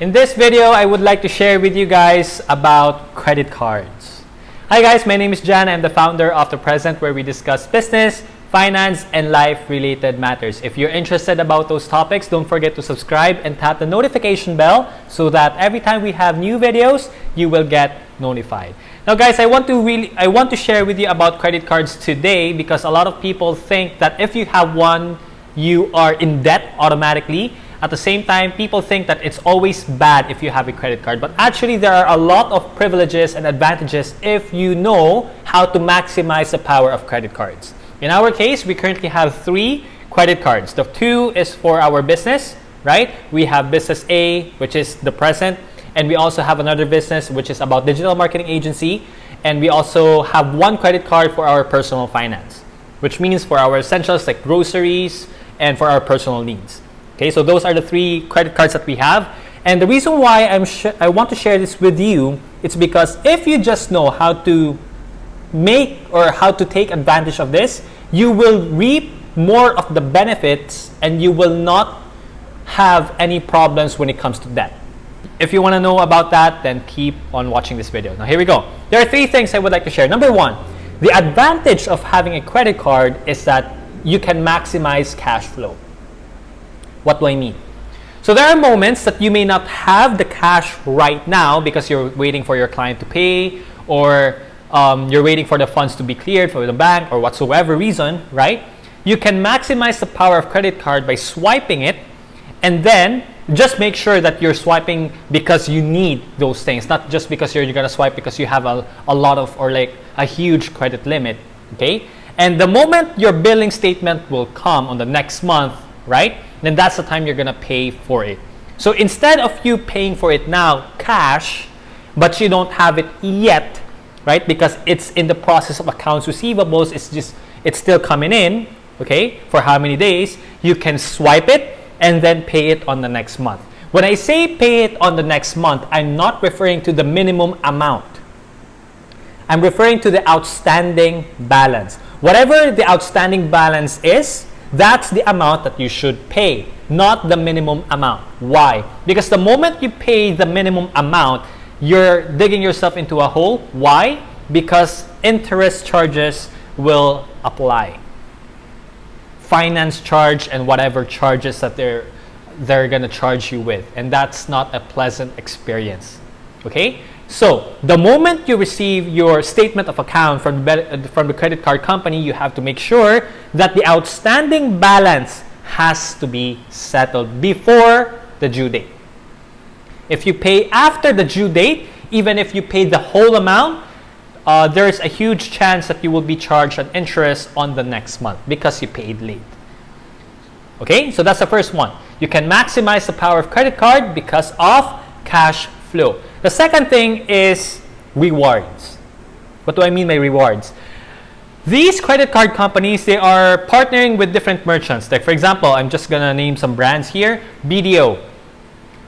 In this video, I would like to share with you guys about credit cards. Hi guys, my name is Jan. I'm the founder of The Present where we discuss business, finance, and life-related matters. If you're interested about those topics, don't forget to subscribe and tap the notification bell so that every time we have new videos, you will get notified. Now guys, I want to really I want to share with you about credit cards today because a lot of people think that if you have one, you are in debt automatically at the same time, people think that it's always bad if you have a credit card. But actually, there are a lot of privileges and advantages if you know how to maximize the power of credit cards. In our case, we currently have three credit cards. The two is for our business, right? We have business A, which is the present. And we also have another business, which is about digital marketing agency. And we also have one credit card for our personal finance, which means for our essentials like groceries and for our personal needs. Okay, so those are the three credit cards that we have. And the reason why I'm I want to share this with you, it's because if you just know how to make or how to take advantage of this, you will reap more of the benefits and you will not have any problems when it comes to debt. If you want to know about that, then keep on watching this video. Now here we go. There are three things I would like to share. Number one, the advantage of having a credit card is that you can maximize cash flow. What do I mean? So there are moments that you may not have the cash right now because you're waiting for your client to pay or um, you're waiting for the funds to be cleared for the bank or whatsoever reason, right? You can maximize the power of credit card by swiping it and then just make sure that you're swiping because you need those things, not just because you're, you're gonna swipe because you have a, a lot of or like a huge credit limit, okay? And the moment your billing statement will come on the next month, right? Then that's the time you're gonna pay for it. So instead of you paying for it now cash, but you don't have it yet, right? Because it's in the process of accounts receivables, it's just it's still coming in, okay, for how many days, you can swipe it and then pay it on the next month. When I say pay it on the next month, I'm not referring to the minimum amount. I'm referring to the outstanding balance. Whatever the outstanding balance is, that's the amount that you should pay, not the minimum amount. Why? Because the moment you pay the minimum amount, you're digging yourself into a hole. Why? Because interest charges will apply. Finance charge and whatever charges that they're they're going to charge you with and that's not a pleasant experience. Okay? So the moment you receive your statement of account from the, from the credit card company, you have to make sure that the outstanding balance has to be settled before the due date. If you pay after the due date, even if you pay the whole amount, uh, there's a huge chance that you will be charged an interest on the next month because you paid late. Okay, so that's the first one. You can maximize the power of credit card because of cash flow. The second thing is rewards. What do I mean by rewards? These credit card companies, they are partnering with different merchants. Like for example, I'm just gonna name some brands here. BDO,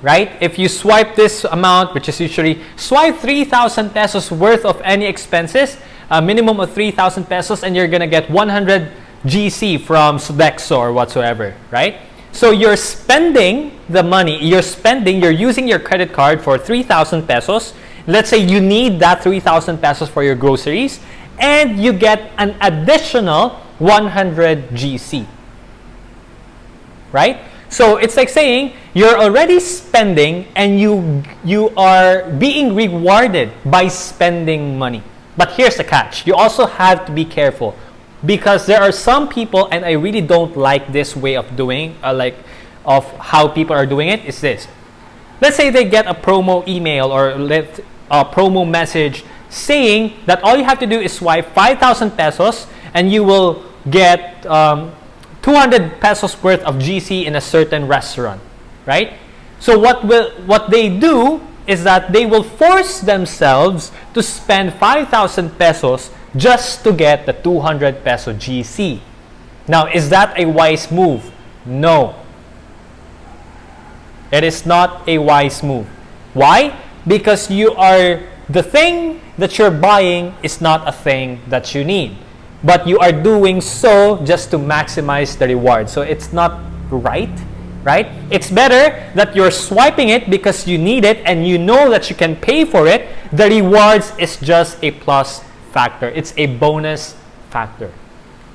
right? If you swipe this amount, which is usually swipe 3,000 pesos worth of any expenses, a minimum of 3,000 pesos, and you're gonna get 100 GC from Sodexo or whatsoever, right? So you're spending the money, you're spending, you're using your credit card for 3,000 pesos. Let's say you need that 3,000 pesos for your groceries and you get an additional 100 GC. Right? So it's like saying you're already spending and you, you are being rewarded by spending money. But here's the catch. You also have to be careful because there are some people and I really don't like this way of doing uh, like of how people are doing it is this. Let's say they get a promo email or let a promo message saying that all you have to do is swipe 5,000 pesos and you will get um, 200 pesos worth of GC in a certain restaurant right? So what will what they do is that they will force themselves to spend 5,000 pesos just to get the 200 peso GC. Now, is that a wise move? No. It is not a wise move. Why? Because you are, the thing that you're buying is not a thing that you need. But you are doing so just to maximize the reward. So it's not right right? It's better that you're swiping it because you need it and you know that you can pay for it. The rewards is just a plus factor. It's a bonus factor.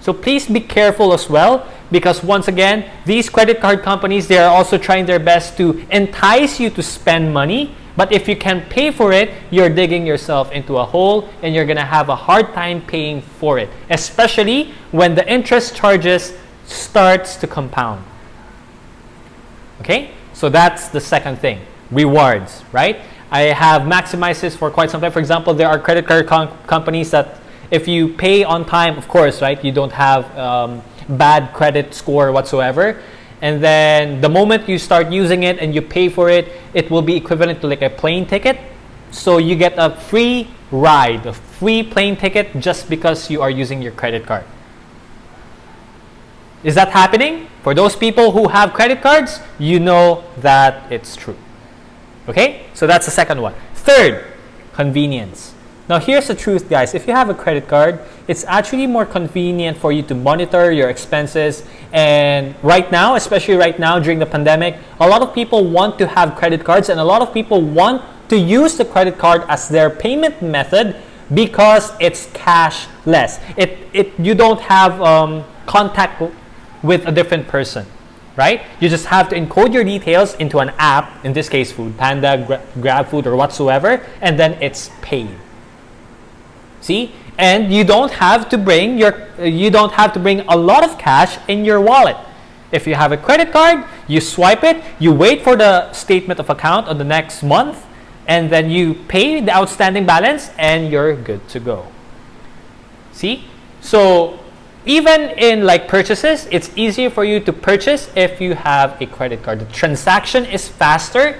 So please be careful as well because once again, these credit card companies, they are also trying their best to entice you to spend money. But if you can pay for it, you're digging yourself into a hole and you're going to have a hard time paying for it, especially when the interest charges starts to compound. Okay, so that's the second thing, rewards, right? I have maximized this for quite some time. For example, there are credit card companies that if you pay on time, of course, right, you don't have um, bad credit score whatsoever. And then the moment you start using it and you pay for it, it will be equivalent to like a plane ticket. So you get a free ride, a free plane ticket just because you are using your credit card. Is that happening? For those people who have credit cards, you know that it's true. Okay, so that's the second one. Third, convenience. Now here's the truth guys, if you have a credit card, it's actually more convenient for you to monitor your expenses and right now, especially right now during the pandemic, a lot of people want to have credit cards and a lot of people want to use the credit card as their payment method because it's cashless. It, it, you don't have um, contact with a different person, right? You just have to encode your details into an app, in this case Food Panda, Gra GrabFood or whatsoever, and then it's paid. See? And you don't have to bring your you don't have to bring a lot of cash in your wallet. If you have a credit card, you swipe it, you wait for the statement of account on the next month, and then you pay the outstanding balance and you're good to go. See? So even in like purchases, it's easier for you to purchase if you have a credit card. The transaction is faster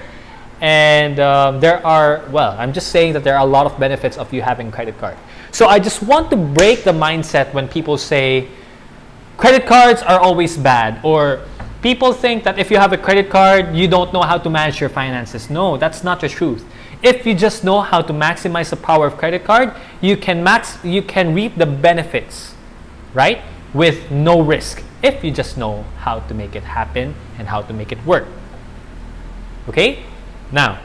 and um, there are, well, I'm just saying that there are a lot of benefits of you having credit card. So I just want to break the mindset when people say credit cards are always bad or people think that if you have a credit card, you don't know how to manage your finances. No, that's not the truth. If you just know how to maximize the power of credit card, you can max you can reap the benefits right? With no risk if you just know how to make it happen and how to make it work. Okay? Now,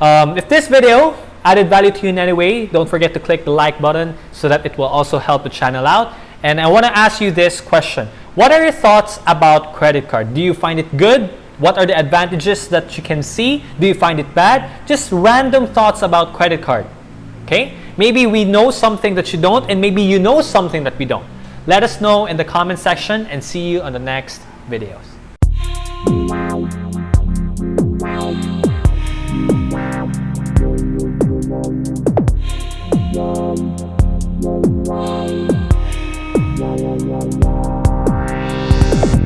um, if this video added value to you in any way, don't forget to click the like button so that it will also help the channel out. And I want to ask you this question. What are your thoughts about credit card? Do you find it good? What are the advantages that you can see? Do you find it bad? Just random thoughts about credit card. Okay? Maybe we know something that you don't and maybe you know something that we don't. Let us know in the comment section and see you on the next videos.